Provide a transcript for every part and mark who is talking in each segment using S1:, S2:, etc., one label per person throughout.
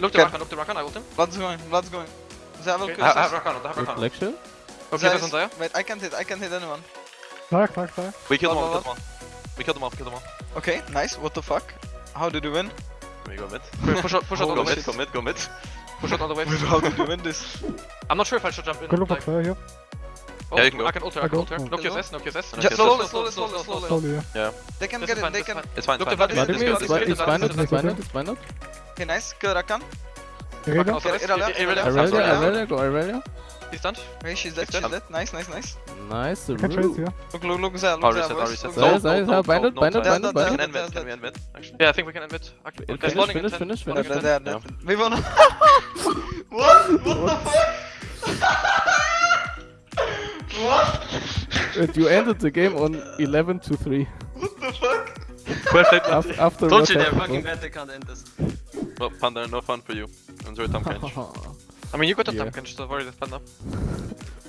S1: Look the Rakan, look the Rakan, I ult him.
S2: Blood's going, blood's going. They have
S1: okay. I, I have Rakan, I have Rakan.
S3: Reflection?
S1: Okay, that's on there.
S2: Wait, I can't hit, I can't hit anyone.
S4: Dark, dark, dark.
S5: We killed
S2: blood,
S5: them all,
S2: we
S5: killed them all. We killed them all, killed them all.
S2: Okay, nice, what the fuck? How did you win?
S5: We go mid?
S1: Push out, push out oh, on
S5: go
S1: the
S5: mid, go mid, go mid.
S1: Push out on the wave.
S2: How did you win this?
S1: I'm not sure if I should jump in.
S4: Go look
S1: like...
S4: up here.
S1: Oh,
S5: yeah, you can go.
S1: I can ult her, I can ult her.
S2: Knock
S1: your No, knock
S5: your
S2: S.
S5: Just
S2: slowly, slowly, slowly, slowly.
S4: yeah.
S2: They can
S1: this
S2: get it, they can.
S5: It's fine, it's fine.
S3: It's
S1: binded,
S3: it's
S1: binded,
S3: it's fine?
S2: Okay, nice. Kill Rakan.
S4: Irelia,
S2: Irelia,
S3: go Irelia.
S1: He's done.
S2: Okay, she's dead, she's dead. Nice, nice, nice.
S3: Nice,
S4: Roo.
S2: Look, look, look,
S5: Xayah,
S2: look,
S5: Xayah,
S2: boys.
S3: Xayah,
S2: Xayah,
S3: Xayah, Xayah, binded, binded, binded,
S2: binded.
S5: Can end mid, can we end mid? Actually.
S1: Yeah, I think we can end mid.
S3: Finish, finish, finish, finish.
S2: We won. What? What the fuck? What?
S3: you ended the game on 11 to 3.
S2: What the fuck?
S3: Perfect. After,
S6: after
S3: Told
S6: you they're fucking bad, they can't end this.
S5: Well, Panda, no fun for you. Enjoy Tahm Kench.
S1: I mean, you got a
S3: yeah.
S1: Tahm Kench, don't worry, Panda.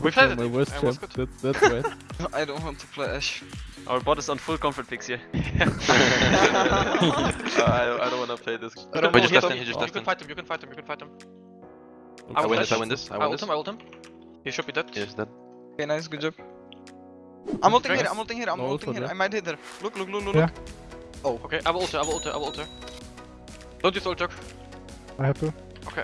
S1: We played
S3: my
S1: it.
S3: Worst
S1: I was.
S3: That, that's right.
S2: I don't want to play Ash.
S6: Our bot is on full comfort picks here.
S5: uh, I, I, don't want to play this.
S2: I don't we
S5: just left him, he just left
S1: him.
S5: You can
S1: fight him, you can fight him, you can fight him.
S5: I, I
S1: win
S5: this, I win this, I win
S1: I
S5: this.
S1: Him, I ult him. He should be dead.
S5: He is dead.
S2: Okay, nice, good job. I'm ulting here, I'm ulting here, I'm
S3: no
S2: ulting here. I might hit her. Look, look, look, look,
S4: yeah.
S2: Oh.
S1: Okay, I will alter, I will alter, I will alter. Don't use ult,
S4: I have to. Okay.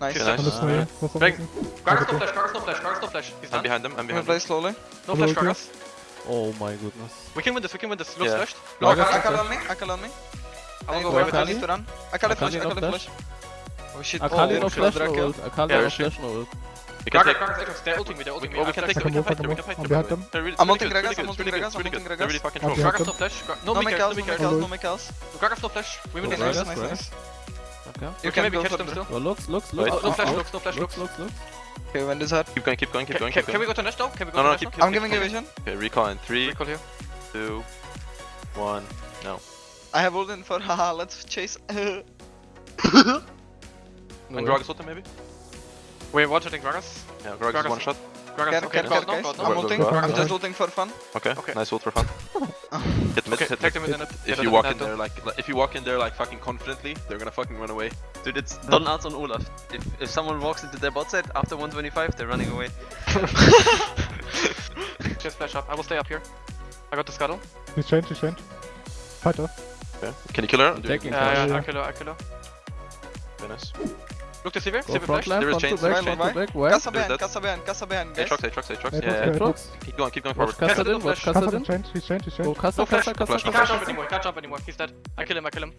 S5: Nice.
S4: Nice. Uh,
S1: Bang! Gragas, no flash, Gragas, no flash, Gragas, no flash. He's done.
S5: I'm behind them, I'm behind them.
S2: play slowly.
S1: No flash, Gragas.
S3: Oh my goodness.
S1: We can win this, we can win this. Look,
S5: yeah.
S1: flashed.
S2: Oh,
S3: no,
S2: Akali on me, Akali on me.
S1: I will go away,
S2: I need to run. I can't
S3: flash, I
S2: can't
S3: flash.
S2: Oh shit, I
S3: can't
S2: oh,
S3: flash no ult, Akali flash no.
S5: We can take.
S1: They're ulting me, they're ulting me.
S5: Oh, we can take them, we can fight them, we can fight them.
S4: Behind them.
S2: I'm ulting Gragas, I'm ulting Gragas, I'm ulting Gragas.
S5: They're really fucking strong.
S1: Gragas no flash. No
S2: make else,
S1: no
S2: make else, no make else.
S1: Gragas no flash. We win this.
S2: Nice, nice, nice.
S3: Okay.
S1: You
S2: can
S1: maybe catch them still.
S3: Well, looks, looks, looks.
S1: No flash,
S3: looks,
S1: no flash,
S3: looks.
S2: Okay, when this hard.
S5: Keep going, keep going, keep going.
S1: Can we go to Nash now? Can we go to Nash now?
S2: I'm giving a vision.
S5: Okay, recall in
S1: 3,
S5: 2, 1, no.
S2: I have ult in for haha, let's chase.
S5: And Gragas ulted maybe?
S1: We're one-shotting Gragas.
S5: Yeah, Gragas, one shot.
S1: Gragas, okay, okay.
S2: I'm just ulting for fun.
S5: Okay,
S1: okay.
S5: nice ult for fun. hit mid,
S1: okay,
S5: hit.
S1: Hit, hit,
S5: if, you walk in there like, like, if you walk in there like fucking confidently, they're gonna fucking run away.
S6: Dude, it's Don Arts on Olaf. If, if someone walks into their bot side after 125, they're running away.
S1: just flash up, I will stay up here. I got the scuttle.
S4: He's changed, he's changed. Fight off.
S5: Okay. Can you kill her?
S3: Uh,
S1: yeah, yeah, I kill her, I kill her.
S5: Very nice.
S1: Look to Sivir, Sivir flash.
S5: There is chains.
S3: Back,
S2: chain.
S3: back, where?
S5: Casa
S2: behind, Casa behind, Casa behind, guys.
S5: Aatrox, Aatrox, Aatrox. Yeah,
S4: Aatrox.
S5: Keep going, keep going forward.
S3: Kassadin, watch
S4: Kassadin. Change, he's changed, he's changed.
S3: Go
S5: Casa,
S3: Casa,
S5: Casa. He
S1: can't jump anymore, can't jump anymore. He's dead. I kill him, I kill him.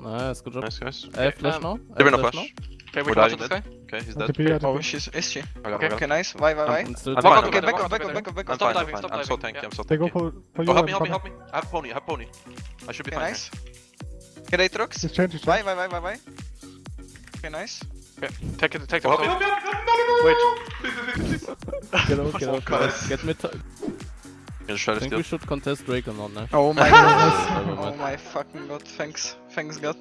S3: Nice, good job.
S5: Nice, guys.
S3: I have flash now.
S5: They're
S3: in
S5: a
S3: flash.
S1: Okay,
S5: we're
S1: watch this guy.
S5: Okay, he's dead.
S2: Oh, she's, is she?
S1: Okay,
S2: okay, nice. Why, why, why?
S5: Back
S1: up,
S2: back up, back up, back up, back up.
S1: Stop diving, stop diving.
S5: I'm so tanky, I'm so
S4: tanky. Go for, for.
S5: Oh, help me, help me, help me. I have pony, I have pony. I should be fine.
S2: Nice. Get Aatrox. Why, why, why, why, why? Okay, nice.
S1: Okay, take it, take the
S5: oh,
S1: Wait.
S3: get out, get out, guys. get
S5: out. Get mid. I
S3: think
S5: deal.
S3: we should contest Drake or not, Nash.
S2: Oh my god. oh my fucking god, thanks. Thanks god.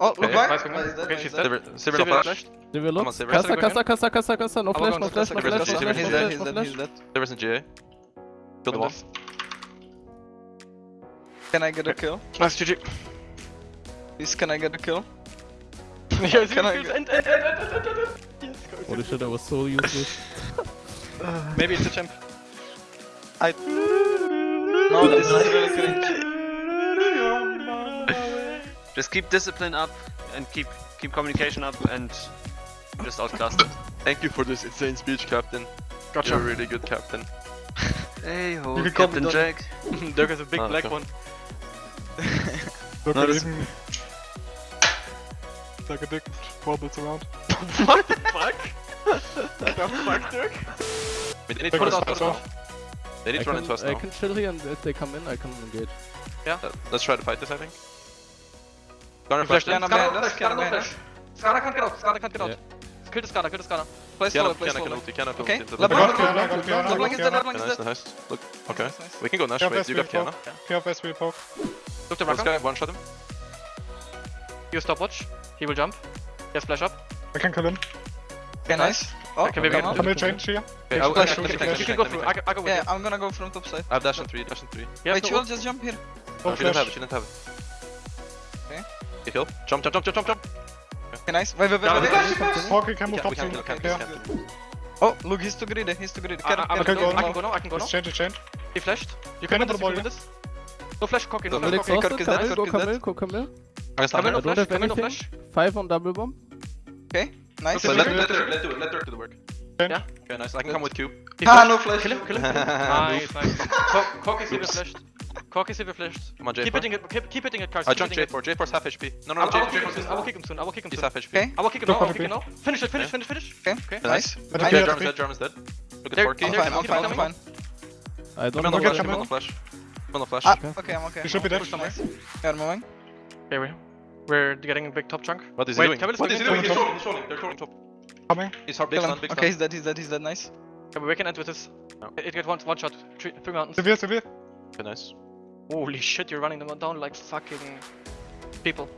S2: Oh,
S5: okay, look
S2: back!
S1: Nice,
S2: nice,
S1: okay,
S2: nice,
S1: she's dead.
S5: Sivir no flash. Sivir
S3: look. Kassa, Kassa, Kassa, Kassa, Kassa. No flash, no flash, no flash, no flash,
S2: He's dead, he's dead, he's dead.
S5: Sivir's in GA. Build him off.
S2: Can I get a kill?
S1: Nice GG.
S2: Please, can I get a kill? yeah, I
S1: was
S2: gonna.
S1: End, end, end, end, end, end, end. Yes, go,
S3: Holy
S1: go,
S3: shit, go. I was so useless.
S1: Maybe it's a champ.
S2: I. No, this is really good.
S6: just keep discipline up and keep keep communication up and just outclass them.
S5: Thank you for this insane speech, Captain.
S1: Gotcha.
S5: You're a really good captain.
S6: hey ho, Captain Jack.
S1: Dirk has a big
S5: oh,
S1: black
S5: okay.
S1: one
S4: like a dick wobbles around.
S1: what the fuck? the fuck, Dirk?
S5: Wait, they need to put
S4: it.
S5: They need to run into us now.
S3: I can chill here and if they come in, I can engage.
S5: Yeah, let's try to fight this, I think.
S1: Flash,
S5: flash.
S1: Can't get out, can't get out. Kill the kill the
S2: Play play.
S5: Qiyana Qiyana Qiyana. Qiyana
S1: Use stopwatch. He will jump. He has flash up.
S4: I can kill him.
S2: Okay, nice. nice. Oh,
S1: okay, maybe
S4: I'm gonna change here.
S5: Okay, I'll, I'll, I'll, I'll,
S1: you can go through. I, I go with
S2: yeah,
S1: you.
S2: I'm gonna go from top side.
S5: I have dash on 3, dash on 3.
S1: Yeah,
S2: Wait, you will just jump here.
S4: Oh,
S5: no she doesn't have it, she didn't have it. Okay. You heal. Jump, jump, jump, jump, jump, jump.
S2: Okay, nice. Wait, wait, wait, wait.
S4: Okay, can move top
S5: side.
S2: Oh, look, he's too greedy, he's too greedy.
S1: Ah,
S2: ah,
S1: I can go
S4: now,
S1: I can go now.
S4: Exchange, exchange.
S1: He flashed. You
S4: can do
S1: this, you can do this. No flash, cocky, no
S5: Double
S1: flash,
S3: Double
S1: cocky.
S2: Kirk
S3: exhausted.
S2: is dead,
S3: Camille, go
S2: Kirk is dead.
S3: Camille, go Camille.
S5: I'm gonna stun
S1: Come in,
S5: her.
S1: no
S3: I don't
S1: flash,
S3: have
S1: come in, no
S3: anything.
S1: flash.
S3: Five on double bomb.
S2: Okay, nice.
S5: So
S1: Okay,
S5: let,
S1: okay.
S5: let, her, let do it, let her do the work.
S4: Change.
S1: Yeah.
S5: Okay, nice. I can come with cube.
S1: He
S2: Ah,
S1: flashed.
S2: no flash.
S1: Kill him, kill him, kill him. Nice, nice. Co- Cocky silver
S5: Oops.
S1: flashed. Cocky silver flashed.
S5: Come on,
S1: Keep
S5: J4.
S1: hitting it, keep, keep hitting it, Cars.
S5: I
S1: keep
S5: jumped
S1: hitting it.
S5: J4. J4's half HP. No, no,
S1: I
S5: no,
S1: will kick him
S5: J4
S1: soon, I will kick him soon, I will kick him
S5: He's
S1: soon.
S5: half HP.
S2: Okay.
S1: I will kick him
S4: Go
S1: now, I will
S4: for
S1: kick him
S4: the
S1: now. Finish it, finish, finish, finish.
S2: Okay,
S1: Okay.
S2: nice.
S5: Nice.
S4: But
S2: I
S4: okay,
S2: got
S5: Dead,
S4: okay.
S5: Jarvan's dead, Jarvan's dead. Look at
S1: There-
S5: Forky.
S2: I'm
S1: there-
S2: fine, I'm
S1: keep
S2: fine,
S1: it
S2: I'm
S1: coming.
S2: fine.
S3: I don't
S5: Come on,
S3: know
S5: the
S4: get
S5: flash.
S3: what
S5: Come on,
S4: Camille.
S5: The flash. On, the flash.
S2: Ah,
S3: Okay.
S2: okay, I'm okay.
S4: You should be dead.
S2: Nice. Yeah, moving.
S1: Okay, we, we're getting a big top chunk.
S5: What is
S1: Wait,
S5: he doing?
S1: Camille is
S5: What is he
S1: coming
S5: doing?
S4: in.
S5: He's trolling, he's trolling. They're trolling top.
S4: Coming.
S5: He's hard, big stun,
S2: him.
S5: big
S2: Okay, he's dead, he's dead, he's dead. Nice.
S1: Okay, we can end with this.
S5: No.
S1: It, it get one, one shot. Three, three mountains.
S4: Severe, severe.
S5: Okay, nice.
S1: Holy shit, you're running them down like fucking people.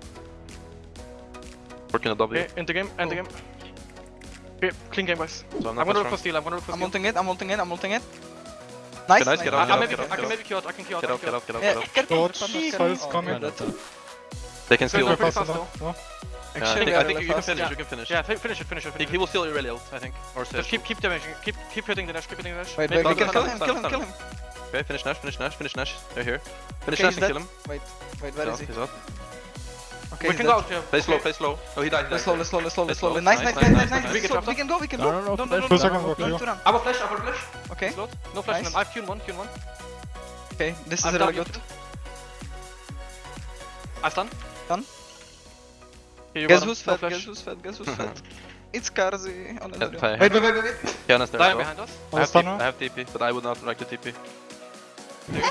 S5: Working a W.
S1: Okay, end the game, end the game. Okay, clean game, guys.
S5: So I'm
S1: I'm
S5: not
S1: gonna
S5: that
S1: look for
S5: strong.
S1: steal, I'm gonna look for
S2: I'm
S1: steal.
S2: ulting it, I'm ulting it, I'm ulting it. Nice,
S5: nice, get out,
S1: I,
S5: get out, get out,
S1: I can maybe kill out, I can kill out,
S5: Get
S1: I
S5: out, get
S1: kill
S5: out,
S1: out.
S5: get out,
S2: Yeah,
S5: get out.
S2: get
S4: Dodge,
S2: fucking
S4: coming.
S2: That's it.
S5: They can steal.
S1: Go
S4: Go
S1: pretty
S4: faster
S1: fast
S4: now. No.
S5: Yeah, I
S2: Actually,
S5: think, I think you can finish,
S1: Yeah.
S5: you can finish.
S1: Yeah, finish it, finish it,
S5: He,
S1: finish
S5: he
S1: it.
S5: will steal your really ult, I think. Or
S1: Just keep, keep damaging, keep, keep hitting the dash, keep hitting the dash.
S2: Wait,
S1: Maybe
S2: wait, we
S1: we
S2: can
S1: can
S2: kill him, kill him, kill him.
S5: Okay, finish Nash, finish Nash, finish Nash. They're here. Finish
S2: Okay,
S5: Nash and kill him.
S2: Wait, wait, where
S5: He's
S2: is he?
S5: he's out.
S2: Okay,
S1: We can go
S2: dead.
S1: out here.
S5: Play slow,
S1: Okay.
S5: play slow. Oh, he died, he died.
S2: Slowly, slowly, slowly,
S5: Play
S2: slowly.
S5: slow.
S2: Nice, nice,
S5: Nice,
S2: nice,
S5: nice,
S2: nice,
S5: nice,
S2: nice.
S1: nice.
S2: We can go, we can go.
S3: No, no, no,
S2: No, no,
S3: flash.
S2: no,
S4: Two seconds,
S3: no,
S4: okay,
S2: Run
S4: go.
S2: to run.
S1: I will flash, I will flash.
S2: Okay,
S1: No flash
S2: Nice.
S1: on him. I have Q1, Q1.
S2: okay, this is
S1: I'm
S2: really good.
S1: I stun.
S2: Done.
S1: Here you
S2: Guess
S1: go,
S2: who's
S1: no
S2: fat, guess who's fat, guess who's fat. It's Karzi on the
S5: Yeah,
S2: Wait, wait, wait, wait, wait.
S5: Qiyana's there
S1: Lion behind us.
S5: Oh, I have, TP. I have TP, but I would not like the TP.
S2: Wait,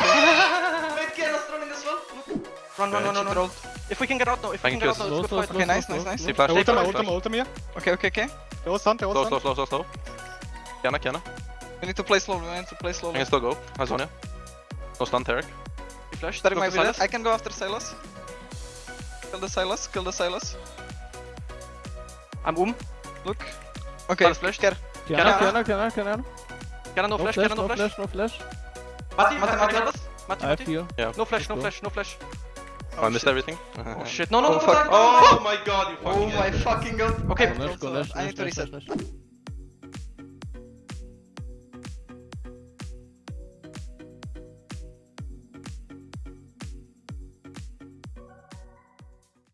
S2: Qiyana's running as well. Look.
S1: Run, run, run, run, run. If we can get out now, if we can
S5: can
S1: get out
S5: kill
S1: now, it's
S3: Slow,
S1: good fight.
S2: Okay, nice, nice, nice.
S5: See
S3: slow.
S5: flash,
S4: I
S5: take
S4: ult him, I
S5: flash,
S4: ult him, I
S5: flash.
S4: ult him here.
S2: Okay, okay, okay.
S4: They all stunned, they all
S5: Slow, slow, slow, slow, slow. Qiyana, Qiyana.
S2: We need to play slowly, we need to play
S5: I
S2: slowly.
S5: can still go. How's Sonya? No stun, Taric.
S1: He flashed.
S2: Starting my
S1: to
S2: village. I can go after Sylas. Kill the Sylas, kill the Sylas.
S1: I'm um.
S2: Look. Okay,
S1: Sylas flashed.
S2: care.
S3: Qiyana,
S1: Qiyana.
S3: Qiyana, Qiyana, Qiyana.
S1: Can I no
S3: No
S1: flash,
S3: flash,
S1: no
S3: no
S1: flash?
S3: flash, no flash.
S1: Mati,
S2: Mati,
S1: Mati,
S2: Mati.
S1: Mati, Mati,
S3: I have
S1: Mati.
S3: heal.
S5: Yeah.
S1: No flash, no flash, no flash.
S5: Oh, I missed
S2: shit.
S5: everything.
S1: Oh shit, no, no,
S2: Oh,
S1: no,
S2: fuck.
S1: no, no, no.
S5: Oh my god, you
S2: Oh my fucking god.
S1: Okay,
S3: Go Nash, go Nash,
S2: I need
S3: Nash,
S2: to
S3: Nash,
S2: reset.
S3: Nash, Nash.